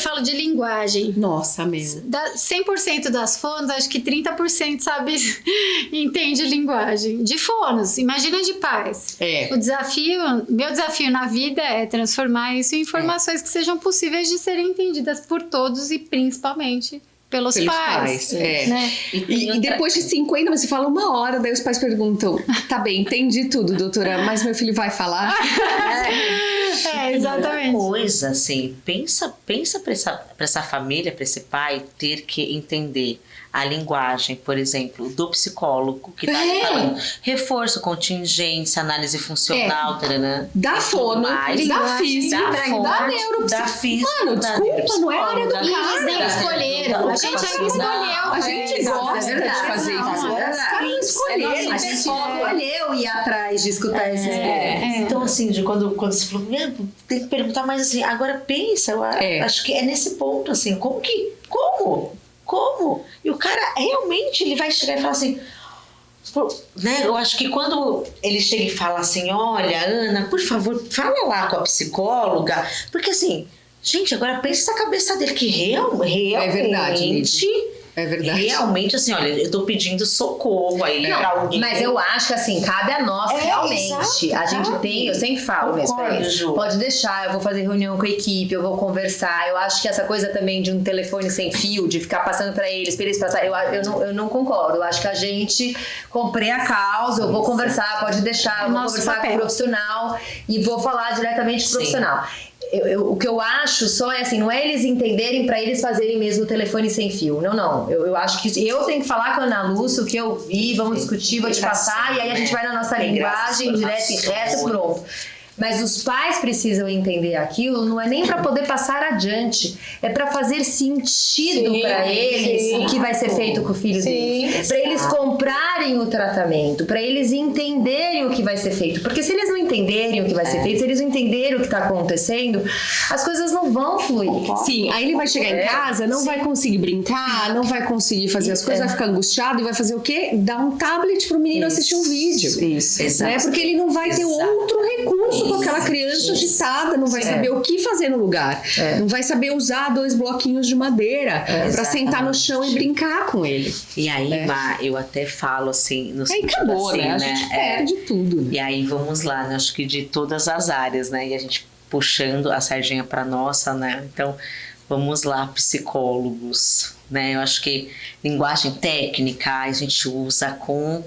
falo de linguagem. Nossa, meu. Da 100% das fonos, acho que 30% sabe, entende linguagem. De fonos, imagina de pais. É. O desafio, meu desafio na vida é transformar isso em informações que sejam possíveis de serem entendidas por todos e principalmente pelos, Pelos pais. pais, é. né? E, e depois de 50, você fala uma hora, daí os pais perguntam: tá bem, entendi tudo, doutora, mas meu filho vai falar? É, exatamente. Outra coisa, assim, pensa, pensa para essa, pra essa família, para esse pai ter que entender a linguagem, por exemplo, do psicólogo que tá É. falando reforço, contingência, análise funcional, taranã, Da e fono, mais. da física, da da fono, da física, Mano, da desculpa, não é a área do E eles nem escolheram. A gente ainda escolheu. A gente É, gosta é de verdade. fazer isso. Os caras escolheram. A gente escolheu ir atrás de escutar esses temas. Então, assim, de quando, quando você falou, "Meu, tem que perguntar mais assim, agora pensa, eu É. acho que é nesse ponto, assim, como que, como? Como? E o cara realmente, ele vai chegar e falar assim, né, eu acho que quando ele chega e fala assim, olha, Ana, por favor, fala lá com a psicóloga, porque assim, gente, agora pensa na cabeça dele, que real, realmente... É verdade, É verdade. Realmente, assim, olha, eu tô pedindo socorro aí pra alguém. Mas eu acho que assim, cabe a nós É, realmente. exato, a gente cabe. tem, eu sempre falo mesmo. Pode deixar, eu vou fazer reunião com a equipe, eu vou conversar. Eu acho que essa coisa também de um telefone sem fio, de ficar passando pra eles, pra eles passar, eu, eu, não, eu não concordo. Eu acho que a gente comprei a causa, eu vou conversar, pode deixar, eu vou Nosso conversar com papel. o profissional e vou falar diretamente com o Sim. profissional. Eu- eu- o que eu acho só é assim, não é eles entenderem pra eles fazerem mesmo o telefone sem fio. Não, não. Eu, eu acho que eu tenho que falar com a Ana Lúcia o que eu vi, vamos discutir, vou te passar, e aí a gente vai na nossa linguagem, direto e reto, pronto. Mas os pais precisam entender aquilo, não é nem pra poder passar adiante, é pra fazer sentido Sim, pra eles sim. o que vai ser feito com o filho Sim. deles. Pra eles comprarem o tratamento, pra eles entenderem o que vai ser feito. Porque se eles não entenderem o que vai ser feito, se eles não entenderem o que tá acontecendo, as coisas não vão fluir. Sim, aí ele vai chegar É, em casa, não vai conseguir brincar, não vai conseguir fazer as coisas, vai ficar angustiado e vai fazer o quê? Dar um tablet pro menino assistir um vídeo. Isso. Exato. Né? Porque ele não vai ter Exato. outro recurso com aquela criança agitada, não vai saber o que fazer no lugar, É. não vai saber usar dois bloquinhos de madeira pra exatamente. sentar no chão e brincar com ele. E aí, É. Má, eu até falo assim, no Aí acabou, assim, né? A né? gente É, perde tudo. Né? E aí vamos lá, né? Acho que de todas as áreas, né? E a gente puxando a sardinha para nossa, né? Então, vamos lá, psicólogos, né? Eu acho que linguagem técnica a gente usa com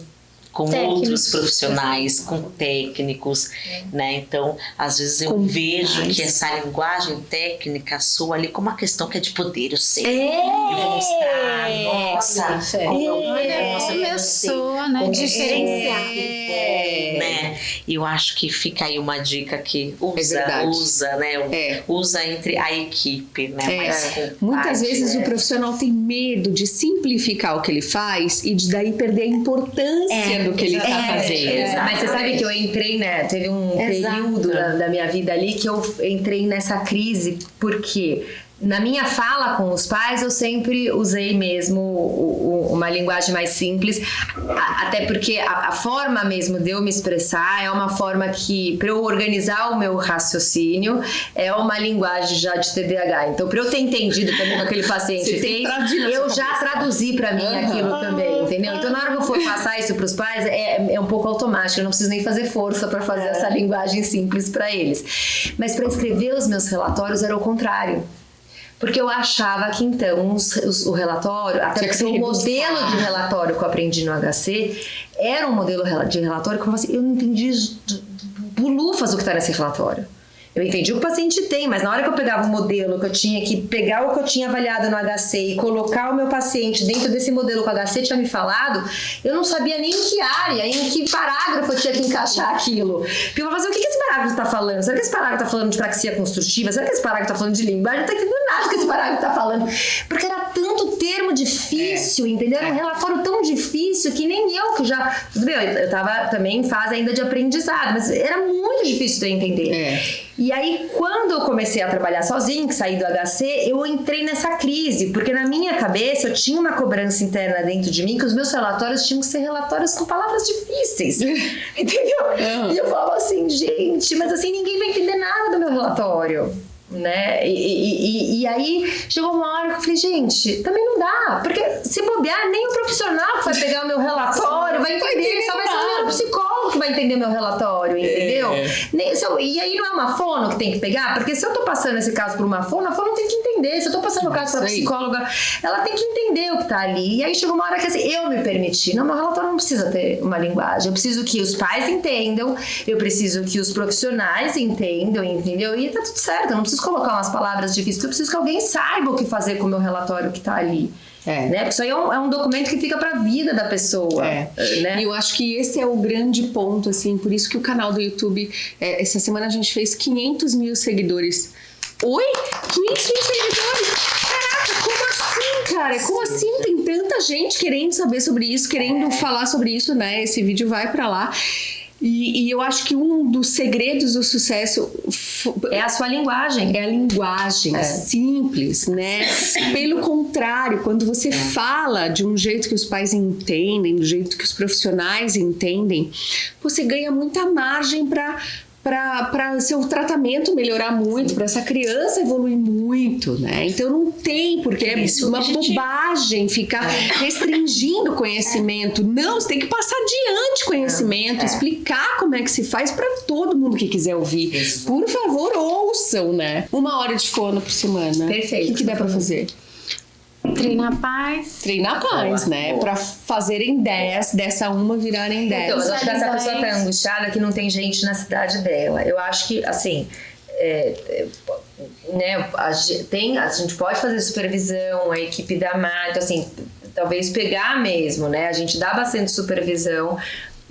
com Técnicos. outros profissionais, com técnicos, né? Então, às vezes eu Com vejo pais. que essa linguagem técnica soa ali como uma questão que é de poder, eu sei. É. Eu vou mostrar, nossa, É. como eu como eu sou, né? Diferenciar. é, né? E eu acho que fica aí uma dica que usa, verdade. usa, né? É. Usa entre a equipe, né? É. Muitas parte, vezes né? o profissional tem medo de simplificar o que ele faz e de daí perder a importância do que ele está É, fazendo. é, Mas você sabe que eu entrei, né? Teve um Exato. período da, da minha vida ali que eu entrei nessa crise, porque na minha fala com os pais eu sempre usei mesmo uma linguagem mais simples, até porque a, forma mesmo de eu me expressar é uma forma que, para eu organizar o meu raciocínio, é uma linguagem já de TDAH. Então, para eu ter entendido também o que aquele paciente fez, eu já cabeça. traduzi para mim Aham. aquilo também, entendeu? Então, na hora que eu for passar isso para os pais, é, é um pouco automático. Eu não preciso nem fazer força para fazer essa linguagem simples para eles. Mas para escrever os meus relatórios era o contrário. Porque eu achava que então os- os- o relatório, até Tinha porque o modelo de relatório que eu aprendi no HC era um modelo de relatório que eu falava assim, eu não entendi bulufas o que está nesse relatório. Eu entendi o que o paciente tem, mas na hora que eu pegava o modelo, que eu tinha que pegar o que eu tinha avaliado no HC e colocar o meu paciente dentro desse modelo que o HC tinha me falado, eu não sabia nem em que área, em que parágrafo eu tinha que encaixar aquilo. Porque eu falava assim, o que que esse parágrafo está falando? Será que esse parágrafo está falando de praxia construtiva? Será que esse parágrafo está falando de linguagem? Não está entendendo nada que esse parágrafo está falando. Porque termo difícil, entendeu? Era um relatório tão difícil que nem eu que já... Meu, eu tava também em fase ainda de aprendizado, mas era muito difícil de eu entender. É. E aí, quando eu comecei a trabalhar sozinho, que saí do HC, eu entrei nessa crise, porque na minha cabeça eu tinha uma cobrança interna dentro de mim que os meus relatórios tinham que ser relatórios com palavras difíceis. Entendeu? Uhum. E eu falava assim, gente, mas assim ninguém vai entender nada do meu relatório. Né? E, e, e, aí chegou uma hora que eu falei, gente, também não dá. Porque se bobear, nem o profissional que vai pegar o meu relatório vai entender, só vai ser o psicólogo que vai entender meu relatório, entendeu? É. Nem, se eu, e aí não é uma fono que tem que pegar, porque se eu tô passando esse caso por uma fono, a fono tem que entender. Se eu tô passando o caso pra psicóloga, ela tem que entender o que tá ali. E aí chegou uma hora que assim, eu me permiti. Não, meu relatório não precisa ter uma linguagem. Eu preciso que os pais entendam, eu preciso que os profissionais entendam, entendeu? E tá tudo certo, eu não preciso colocar umas palavras difíceis, eu preciso que alguém saiba o que fazer com o meu relatório que tá ali. É. Né? Porque isso aí é um, é um documento que fica para a vida da pessoa. É. Né? E eu acho que esse é o grande ponto, assim, por isso que o canal do YouTube, é, essa semana a gente fez 500 mil seguidores. Oi? 500 mil seguidores? Caraca, como assim, cara? Como assim tem tanta gente querendo saber sobre isso, querendo é. falar sobre isso, né? Esse vídeo vai para lá. E, e, eu acho que um dos segredos do sucesso é a sua linguagem. É a linguagem, é. simples, né? Pelo contrário, quando você é. fala de um jeito que os pais entendem, do jeito que os profissionais entendem, você ganha muita margem para para seu tratamento melhorar muito, para essa criança evoluir muito, né? Então não tem porque é uma bobagem ficar é. restringindo conhecimento. Não, você tem que passar adiante conhecimento, é. explicar como é que se faz para todo mundo que quiser ouvir. Por favor, ouçam, né? Uma hora de fono por semana. Perfeito. O que, que dá para fazer? Treinar paz. Treinar paz, boa, né? Boa. Pra fazerem 10, dessa uma virarem 10. Então, mas acho que essa pessoa tá angustiada que não tem gente na cidade dela. Eu acho que, assim, é, é, né, a, tem, a gente pode fazer supervisão, a equipe da então, assim, talvez pegar mesmo, né? A gente dá bastante supervisão,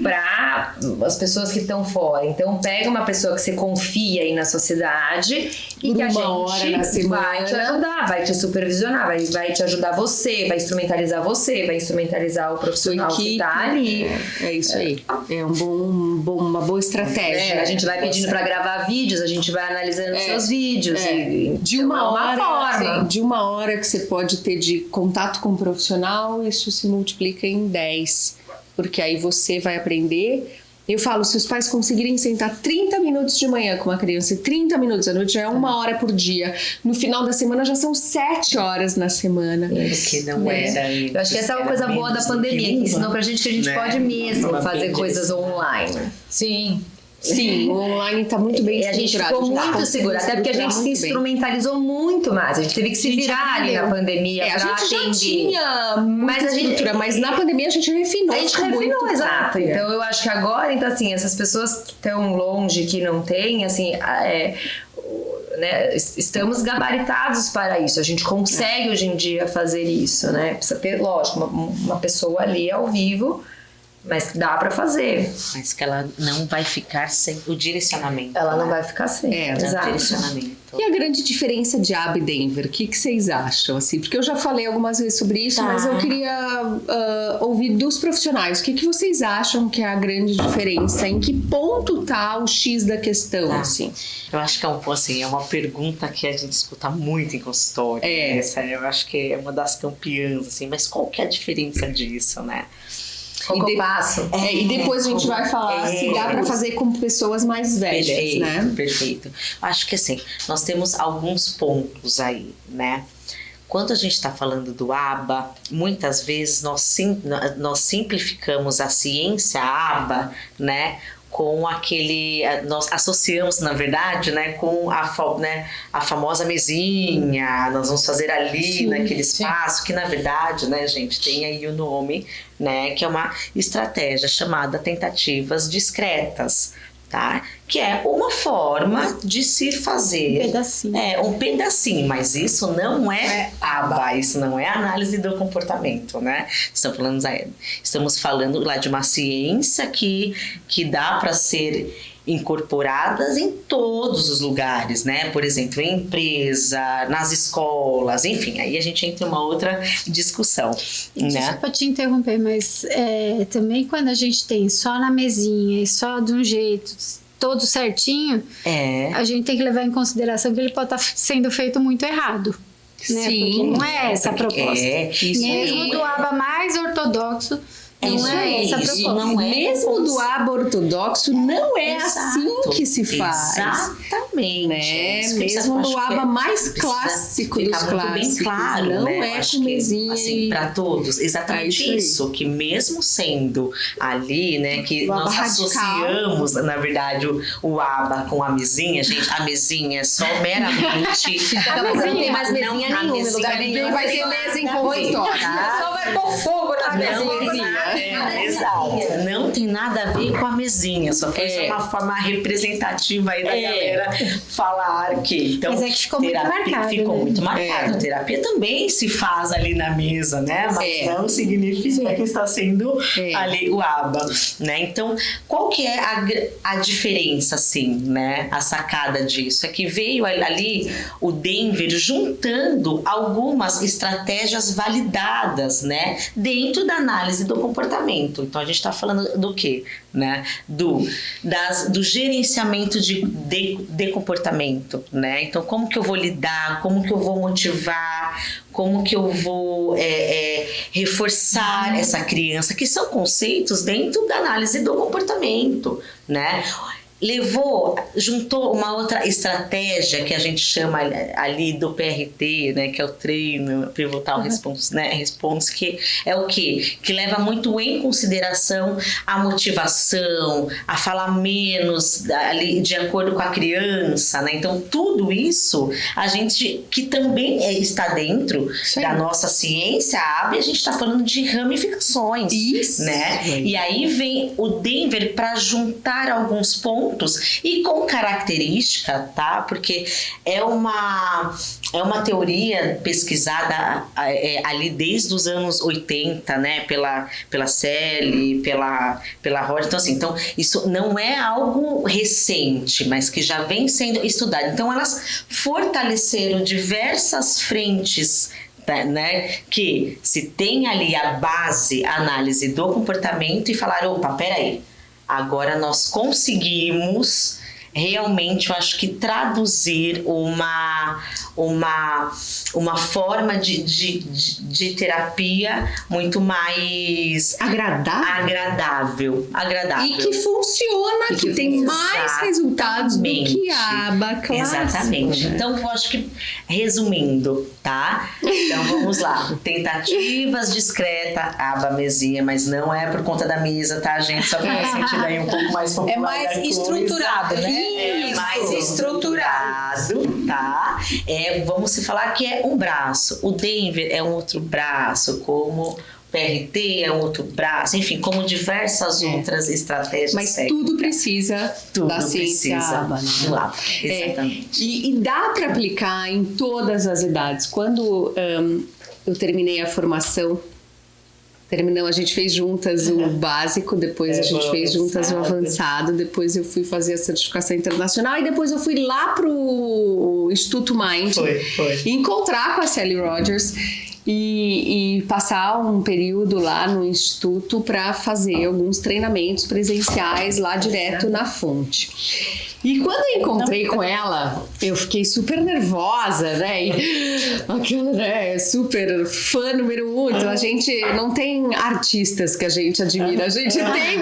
para as pessoas que estão fora. Então, pega uma pessoa que você confia aí na sociedade e Por que a gente vai te ajudar, vai te supervisionar, vai, vai te ajudar você, vai instrumentalizar você, vai instrumentalizar o profissional que está ali. É, é isso aí. É um bom, um bom, uma boa estratégia. É, a gente vai pedindo para gravar vídeos, a gente vai analisando é, seus vídeos. É. E, de uma, então, hora, uma forma. de uma hora que você pode ter de contato com o profissional, isso se multiplica em 10 porque aí você vai aprender. Eu falo, se os pais conseguirem sentar 30 minutos de manhã com uma criança e 30 minutos à noite já é uma hora por dia. No final da semana já são 7 horas na semana. Porque não né? é. Eu acho que essa é uma coisa boa da pandemia, que ensinou pra gente que a gente né? pode mesmo fazer coisas online. Sim. Sim, o online está muito bem E a gente ficou muito segura, até porque a gente se instrumentalizou bem. muito mais. A gente teve que se virar ali na pandemia é, a gente atender. já tinha mas a mas na pandemia a gente refinou. A gente refinou, exato. É. Então eu acho que agora, então assim, essas pessoas que estão longe, que não têm, assim, é, né, estamos gabaritados para isso. A gente consegue hoje em dia fazer isso, né? Precisa ter, lógico, uma, uma pessoa ali ao vivo mas dá para fazer. Mas que ela não vai ficar sem o direcionamento. Ela né? não vai ficar sem. É, exato. direcionamento. E a grande diferença de AB e Denver? O que, que vocês acham? Assim, porque eu já falei algumas vezes sobre isso, tá. mas eu queria uh, ouvir dos profissionais. O que, que vocês acham que é a grande diferença? Em que ponto tá o X da questão? Tá. Assim? Eu acho que é, um, assim, é uma pergunta que a gente escuta muito em consultório. É. Essa, eu acho que é uma das campeãs, assim, mas qual que é a diferença disso, né? Qual de... passo? É, e depois a gente vai falar é, se dá para fazer com pessoas mais velhas, perfeito, né? Perfeito. Acho que assim, nós temos alguns pontos aí, né? Quando a gente está falando do ABA, muitas vezes nós, sim, nós simplificamos a ciência ABA, né? Com aquele nós associamos na verdade né com a, né, a famosa mesinha nós vamos fazer ali sim, naquele espaço sim. que na verdade né gente tem aí o nome né que é uma estratégia chamada tentativas discretas tá? Que é uma forma de se fazer. Um pedacinho. É, um pedacinho, mas isso não é, é aba, isso não é análise do comportamento, né? Estamos falando, estamos falando lá de uma ciência que, que dá para ser incorporadas em todos os lugares, né? Por exemplo, em empresa, nas escolas, enfim, aí a gente entra em uma outra discussão. Né? Desculpa te interromper, mas é, também quando a gente tem só na mesinha e só de um jeito, todo certinho, é. a gente tem que levar em consideração que ele pode estar tá sendo feito muito errado. Né? Sim, Porque não é essa a proposta. É, Mesmo do aba mais ortodoxo, É não é essa isso, proposta. Não é Mesmo do aba ortodoxo, não é Exato. assim que se faz. Exatamente. Né? Mesmo no aba mais clássico dos clássicos. bem claro, não né? é com mesinha. Assim, para todos. Exatamente é isso, isso, que mesmo sendo ali, né, que nós associamos, na verdade, o, o aba com a mesinha, gente, a mesinha é só meramente. a mesinha, não tem mais mesinha não, nenhuma, lugar nenhum vai ter mesa em consultório. Só vai pôr fogo nas mesinhas. É, exato. Não tem nada a ver com a mesinha, só foi é. uma forma representativa aí da é. galera falar que. Então, Mas é que ficou terapia, muito marcado. Ficou né? muito marcado. É. Terapia também se faz ali na mesa, né? Mas é. não significa que está sendo é. ali o aba, né? Então, qual que é a, a diferença, assim, né? A sacada disso é que veio ali o Denver juntando algumas estratégias validadas, né? Dentro da análise do comportamento comportamento. Então a gente está falando do quê? Né? Do, das, do gerenciamento de, de, de, comportamento. Né? Então, como que eu vou lidar, como que eu vou motivar, como que eu vou é, é, reforçar essa criança, que são conceitos dentro da análise do comportamento. Né? Levou, juntou uma outra estratégia que a gente chama ali do PRT, né, que é o treino pivotal uhum. response, né, response, que é o que? Que leva muito em consideração a motivação, a falar menos ali de acordo com a criança, né? Então tudo isso a gente que também é, está dentro Sim. da nossa ciência abre, a gente está falando de ramificações, isso. né? E aí vem o Denver para juntar alguns pontos pontos e com característica, tá? Porque é uma é uma teoria pesquisada é, ali desde os anos 80, né, pela pela Selle, pela pela Rod. Então assim, então isso não é algo recente, mas que já vem sendo estudado. Então elas fortaleceram diversas frentes Tá, né? Que se tem ali a base, a análise do comportamento e falar, opa, peraí, Agora nós conseguimos realmente, eu acho que traduzir uma, uma, uma forma de, de, de, de terapia muito mais agradável. agradável. Agradável. E que funciona, e que, que tem mais resultados do que a aba clássica. Exatamente. Né? Então, eu acho que, resumindo, tá? Então, vamos lá. Tentativas discreta, aba mesinha, mas não é por conta da mesa, tá, gente? Só pra sentir aí um pouco mais popular. É mais estruturado, né? É mais estruturado, tá? É, vamos se falar que é um braço. O Denver é um outro braço, como PRT é um outro braço, enfim, como diversas é. outras estratégias. Mas técnicas. tudo precisa tudo da ciência precisa aba, né? aba, exatamente. É, e, e, dá para aplicar em todas as idades. Quando um, eu terminei a formação terminamos, a gente fez juntas o básico, depois é, a gente fez juntas o avançado, depois eu fui fazer a certificação internacional e depois eu fui lá pro Instituto Mind foi, foi. encontrar com a Sally Rogers e, e, passar um período lá no instituto para fazer alguns treinamentos presenciais lá direto na fonte. E quando eu encontrei com ela, eu fiquei super nervosa, né? E aquela, né? Super fã número um. Então a gente não tem artistas que a gente admira, a gente tem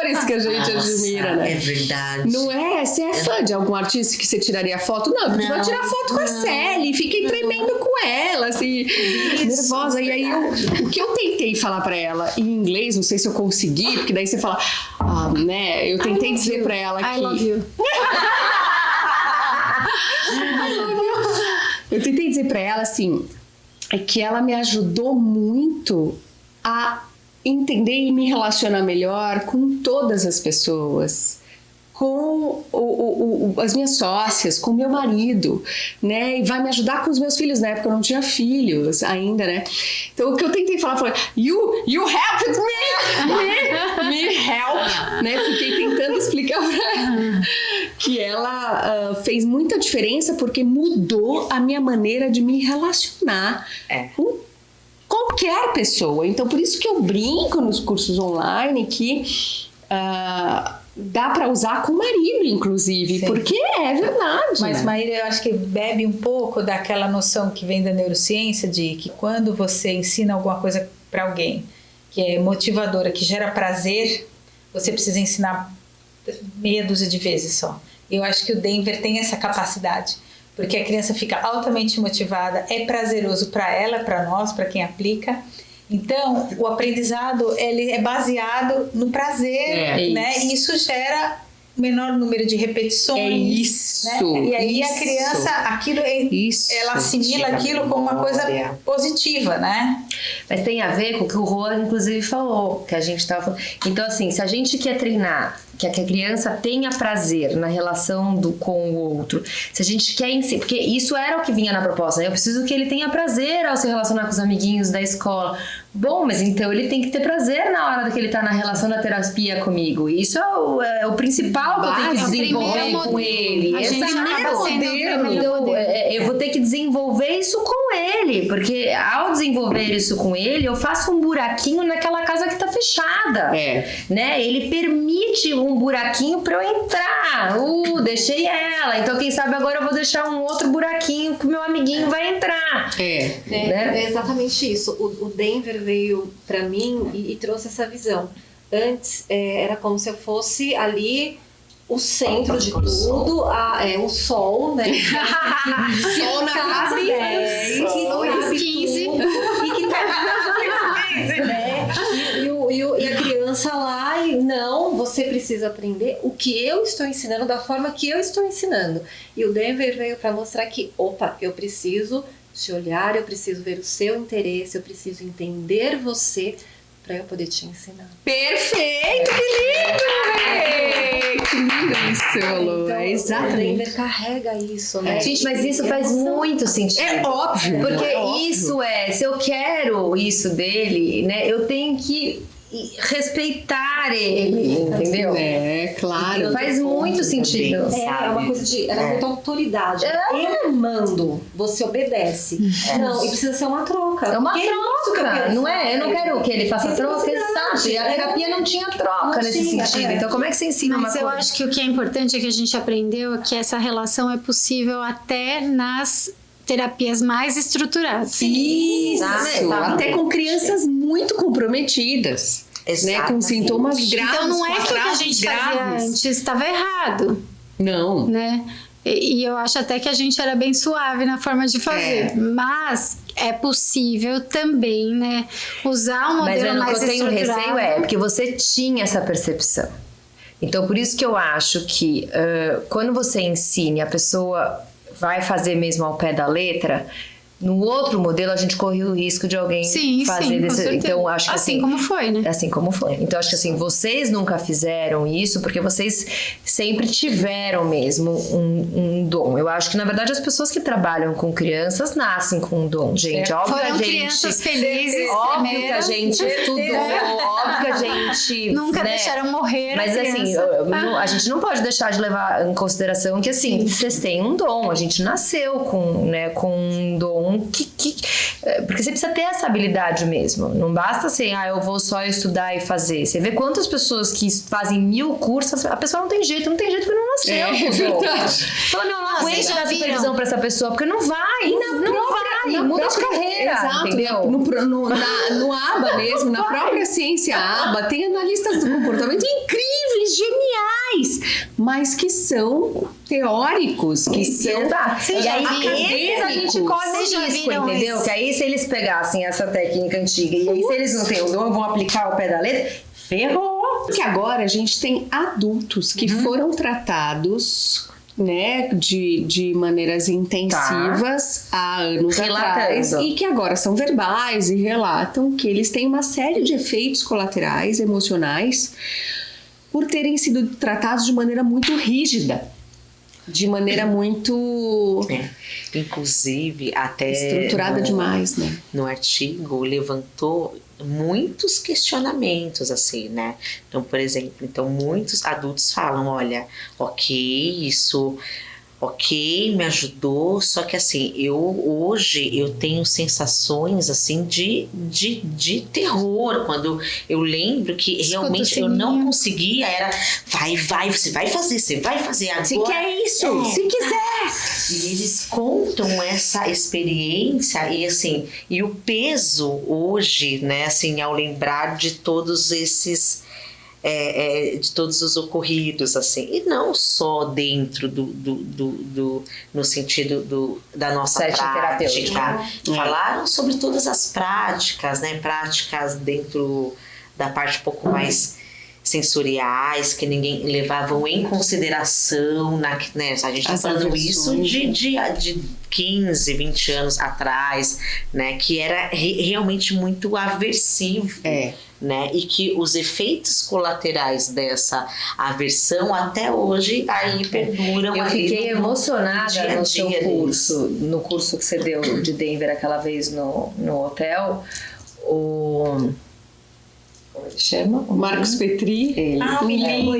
professores que a gente Nossa, admira, né? É verdade. Não é? Você é fã de algum artista que você tiraria foto? Não, porque não, vai tirar foto com a Sally, fiquei tremendo com ela, assim, Isso, nervosa. E aí eu, o que eu tentei falar para ela em inglês, não sei se eu consegui, porque daí você fala, ah, né? Eu tentei dizer para ela que you. Eu tentei dizer para ela assim, é que ela me ajudou muito a entender e me relacionar melhor com todas as pessoas com o, o, o, as minhas sócias, com meu marido, né? E vai me ajudar com os meus filhos. Na época eu não tinha filhos ainda, né? Então o que eu tentei falar foi: You, you helped me! Me, me help! Né? Fiquei tentando explicar pra ela que ela uh, fez muita diferença porque mudou a minha maneira de me relacionar é. com qualquer pessoa. Então por isso que eu brinco nos cursos online que. Uh, dá para usar com o marido, inclusive, Sim. porque é verdade. Mas, né? Maíra, eu acho que bebe um pouco daquela noção que vem da neurociência de que quando você ensina alguma coisa para alguém que é motivadora, que gera prazer, você precisa ensinar meia dúzia de vezes só. Eu acho que o Denver tem essa capacidade, porque a criança fica altamente motivada, é prazeroso para ela, para nós, para quem aplica. Então, o aprendizado ele é baseado no prazer, é, né? Isso. E isso gera menor número de repetições. É isso. Né? E aí isso. a criança, aquilo, é, isso. ela assimila aquilo como uma coisa positiva, né? Mas tem a ver com o que o Juan, inclusive, falou, que a gente estava falando. Então, assim, se a gente quer treinar que a criança tenha prazer na relação do, com o outro. Se a gente quer porque isso era o que vinha na proposta, né? eu preciso que ele tenha prazer ao se relacionar com os amiguinhos da escola. Bom, mas então ele tem que ter prazer na hora que ele tá na relação da terapia comigo. Isso é o, é o principal que eu tenho que desenvolver com ele. A gente modelo. Então, é, eu vou ter que desenvolver isso com ele, porque ao desenvolver isso com ele, eu faço um buraquinho naquela casa que tá fechada. É. Né? Ele permite um buraquinho para eu entrar. Uh, deixei ela. Então, quem sabe agora eu vou deixar um outro buraquinho que o meu amiguinho vai É. É, né? é exatamente isso. O, o Denver veio para mim e, e, trouxe essa visão. Antes é, era como se eu fosse ali o centro de tudo, a, é, o sol, né? sol na casa 10, que sabe 15. Tudo, e que né? e, e, e a criança lá e não, você precisa aprender o que eu estou ensinando da forma que eu estou ensinando. E o Denver veio para mostrar que, opa, eu preciso te olhar, eu preciso ver o seu interesse, eu preciso entender você para eu poder te ensinar. Perfeito, que lindo! Que lindo isso, Lu. Então, é exatamente. O carrega isso, né? É, gente, mas isso faz muito sentido. É óbvio. Porque é óbvio. isso é, se eu quero isso dele, né, eu tenho que respeitar ele, entendeu? É, claro. Faz muito sentido. É, é uma coisa de. Era é. muita autoridade. É. Eu mando, você obedece. É. Não, e precisa ser uma troca. É uma troca. não é? Eu não quero que ele faça troca, sabe? A terapia não tinha troca não nesse tinha, sentido. É. Então, como é que você ensina Mas uma eu acho que o que é importante é que a gente aprendeu que essa relação é possível até nas terapias mais estruturadas. Isso, até com crianças muito comprometidas. Né, com sintomas graves. Então não é que o que a gente graves. fazia antes estava errado. Não. Né? E, e, eu acho até que a gente era bem suave na forma de fazer. É. Mas é possível também, né, usar um modelo Mas, mais que eu tenho receio é porque você tinha essa percepção. Então, por isso que eu acho que uh, quando você ensine a pessoa vai fazer mesmo ao pé da letra, no outro modelo, a gente corre o risco de alguém sim, fazer sim, desse. Então, acho que assim, assim. como foi, né? Assim como foi. Então, acho que assim, vocês nunca fizeram isso porque vocês sempre tiveram mesmo um, um dom. Eu acho que, na verdade, as pessoas que trabalham com crianças nascem com um dom, gente. É. Óbvio Foram a gente. crianças felizes. Óbvio que a gente estudou, óbvio que a gente. Nunca né? deixaram morrer. Mas a assim, a gente não pode deixar de levar em consideração que, assim, vocês têm um dom. A gente nasceu com, né, com um dom que, que é, porque você precisa ter essa habilidade mesmo. Não basta assim, ah, eu vou só estudar e fazer. Você vê quantas pessoas que fazem mil cursos, a pessoa não tem jeito, não tem jeito porque não nasceu. É, é verdade. Fala, meu, não aguento dar supervisão pra essa pessoa, porque não vai. Na não própria, vai, na muda própria, de carreira. Exato, entendeu? No, no, na, no ABA mesmo, na própria ciência ABA, tem analistas do comportamento incríveis, geniais, mas que são teóricos, que são. Exato. E aí, esses a gente corre o risco, entendeu? Isso. Que aí, se eles pegassem essa técnica antiga e aí, se eles não têm o dom, vão aplicar o pé da letra, ferrou. Porque agora a gente tem adultos que uhum. foram tratados né, de, de maneiras intensivas tá. há anos Relatando. atrás e que agora são verbais e relatam que eles têm uma série de efeitos colaterais emocionais por terem sido tratados de maneira muito rígida de maneira muito é. inclusive até estruturada no, demais né no artigo levantou muitos questionamentos assim né? Então por exemplo então muitos adultos falam olha ok isso ok, me ajudou, só que assim, eu hoje eu tenho sensações assim de, de, de terror, quando eu lembro que realmente eu não conseguia, era vai, vai, você vai fazer, você vai fazer agora. Se quer isso, é, se quiser. E eles contam essa experiência e assim, e o peso hoje, né, assim, ao lembrar de todos esses é, é, de todos os ocorridos, assim, e não só dentro do, do, do, do no sentido do, da nossa Sete prática. Uhum. Falaram sobre todas as práticas, né? Práticas dentro da parte um pouco mais sensoriais que ninguém levavam em consideração na, né, a gente está falando isso de, de, de 15, 20 anos atrás, né, que era re, realmente muito aversivo. É né? E que os efeitos colaterais dessa aversão até hoje aí perduram. Eu fiquei no, emocionada dia no seu curso, deles. no curso que você deu de Denver aquela vez no, no hotel. O como ele chama? O Marcos Petri. Ele, ah, lindo!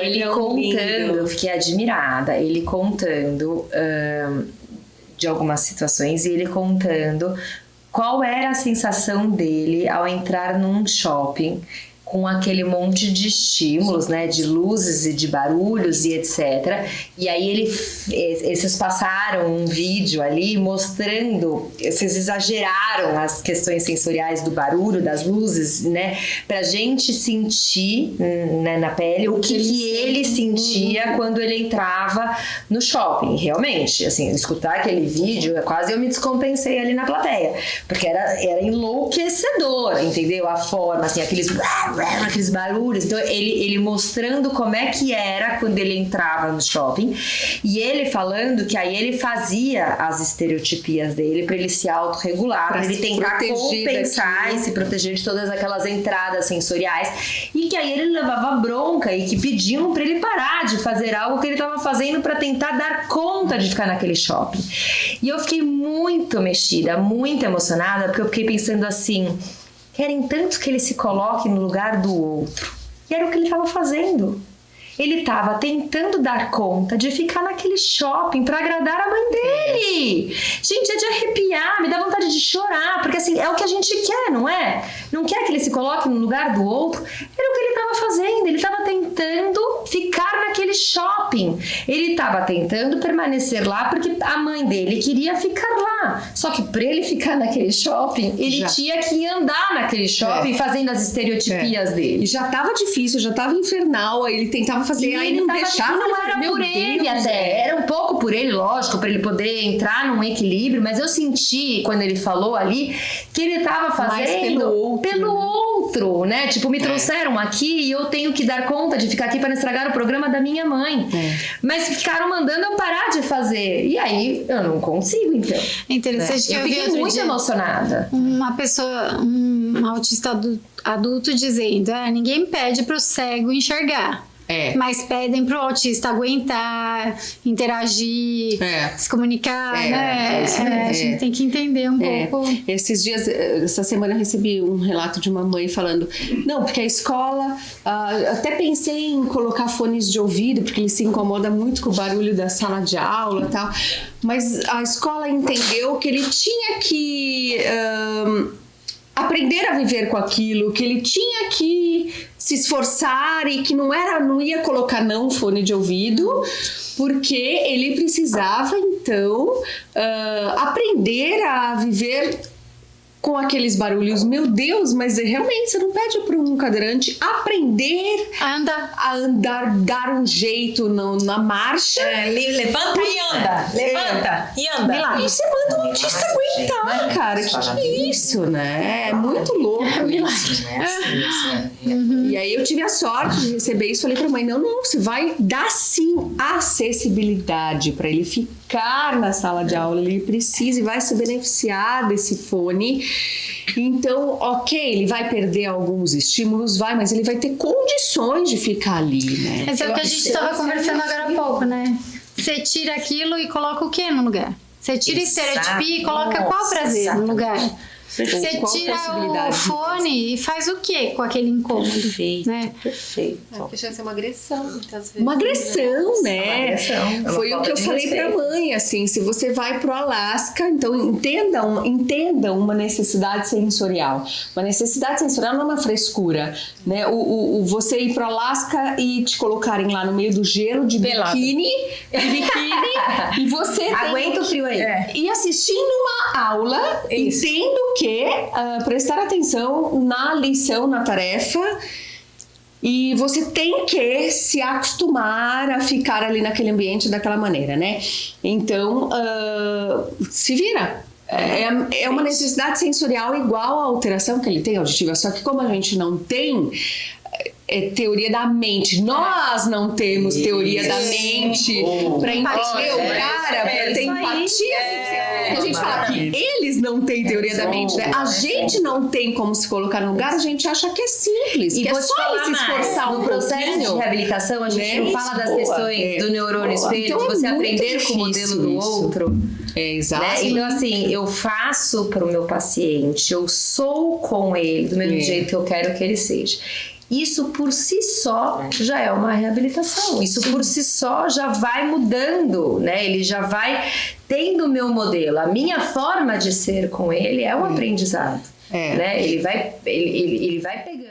Ele, ele contando, lindo. eu fiquei admirada, ele contando um, de algumas situações e ele contando qual era a sensação dele ao entrar num shopping com aquele monte de estímulos, né, de luzes e de barulhos e etc. E aí ele, esses passaram um vídeo ali mostrando, vocês exageraram as questões sensoriais do barulho, das luzes, né, pra gente sentir né, na pele o que, que ele sentia quando ele entrava no shopping. Realmente, assim, escutar aquele vídeo, quase eu me descompensei ali na plateia, porque era, era enlouquecedor, entendeu? A forma, assim, aqueles aqueles barulhos. Então, ele, ele mostrando como é que era quando ele entrava no shopping. E ele falando que aí ele fazia as estereotipias dele para ele se autorregular, para ele tentar compensar e se proteger de todas aquelas entradas sensoriais. E que aí ele levava bronca e que pediam para ele parar de fazer algo que ele estava fazendo para tentar dar conta de ficar naquele shopping. E eu fiquei muito mexida, muito emocionada, porque eu fiquei pensando assim Querem tanto que ele se coloque no lugar do outro. E era o que ele estava fazendo. Ele estava tentando dar conta de ficar naquele shopping para agradar a mãe dele. Gente, é de arrepiar, me dá vontade de chorar, porque assim, é o que a gente quer, não é? Não quer que ele se coloque no lugar do outro. Era o que ele estava fazendo, ele estava tentando ficar naquele shopping. Ele estava tentando permanecer lá porque a mãe dele queria ficar lá. Só que para ele ficar naquele shopping, ele já. tinha que andar naquele shopping é. fazendo as estereotipias é. dele. E já estava difícil, já estava infernal, aí ele tentava fazer, e aí não deixava. Não era por Deus, ele até, é. era um pouco por ele, lógico, para ele poder entrar num equilíbrio, mas eu senti quando ele falou ali que ele estava fazendo Mais pelo outro, pelo outro, né? Tipo, me é. trouxeram aqui e eu tenho que dar conta de ficar aqui para estragar o programa da minha mãe. É. Mas ficaram mandando eu parar de fazer. E aí eu não consigo, então. É interessante é. Eu fiquei muito dia, emocionada. Uma pessoa, um autista adulto, adulto dizendo: ah, ninguém pede para o cego enxergar. É. Mas pedem pro autista aguentar, interagir, é. se comunicar, é. né? É, a gente tem que entender um é. pouco. Esses dias, essa semana eu recebi um relato de uma mãe falando: não, porque a escola. Uh, até pensei em colocar fones de ouvido, porque ele se incomoda muito com o barulho da sala de aula e tal. Mas a escola entendeu que ele tinha que. Uh, aprender a viver com aquilo, que ele tinha que se esforçar e que não era, não ia colocar não fone de ouvido, porque ele precisava então uh, aprender a viver com aqueles barulhos. Meu Deus, mas realmente você não pede para um cadeirante aprender a andar, a andar, dar um jeito no, na marcha. É, levanta e anda, levanta é. e anda. E você manda o autista aguentar, cara. Que que é isso, né? É muito louco isso. Uhum. E aí eu tive a sorte de receber isso. Falei para a mãe: não, não, você vai dar sim acessibilidade para ele ficar na sala de aula. Ele precisa e vai se beneficiar desse fone então, ok, ele vai perder alguns estímulos, vai, mas ele vai ter condições de ficar ali, né? Mas é o que a gente estava conversando agora há pouco, né? Você tira aquilo e coloca o que no lugar? Você tira Exato. estereotipia e coloca qual prazer no lugar? Você tira o fone e faz o que com aquele incômodo? Perfeito, né? perfeito. É, já é uma agressão, muitas vezes. Uma agressão, né? Uma agressão. Foi o que eu falei pra respeito. mãe, assim, se você vai pro Alasca, então entendam, entendam uma necessidade sensorial. Uma necessidade sensorial não é uma frescura, né? O, o, o você ir pro Alasca e te colocarem lá no meio do gelo de Pelado. biquíni, de biquíni, e você tem Aguenta o frio aí. É. e assistindo uma aula, Isso. entendo que ah, prestar atenção na lição, na tarefa, e você tem que se acostumar a ficar ali naquele ambiente daquela maneira, né? Então, ah, se vira. É, é uma necessidade sensorial igual à alteração que ele tem auditiva, só que como a gente não tem é, teoria da mente, nós não temos teoria da mente pra entender o cara, pra ter empatia. a gente fala que eles não têm teoria da mente, né? A gente não tem como se colocar no lugar, a gente acha que é simples, E que é só ele se mais, esforçar no um processo de reabilitação, a gente Né? não fala das Boa, questões é. do neurônio espelho, Então de é você aprender com o modelo do isso. outro. É, exato. Né? Então, assim, eu faço para o meu paciente, eu sou com ele do mesmo É. jeito que eu quero que ele seja. Isso por si só já é uma reabilitação. Isso por si só já vai mudando, né? Ele já vai tendo o meu modelo. A minha forma de ser com ele é um aprendizado. É. Né? Ele vai, ele, ele, ele vai pegando.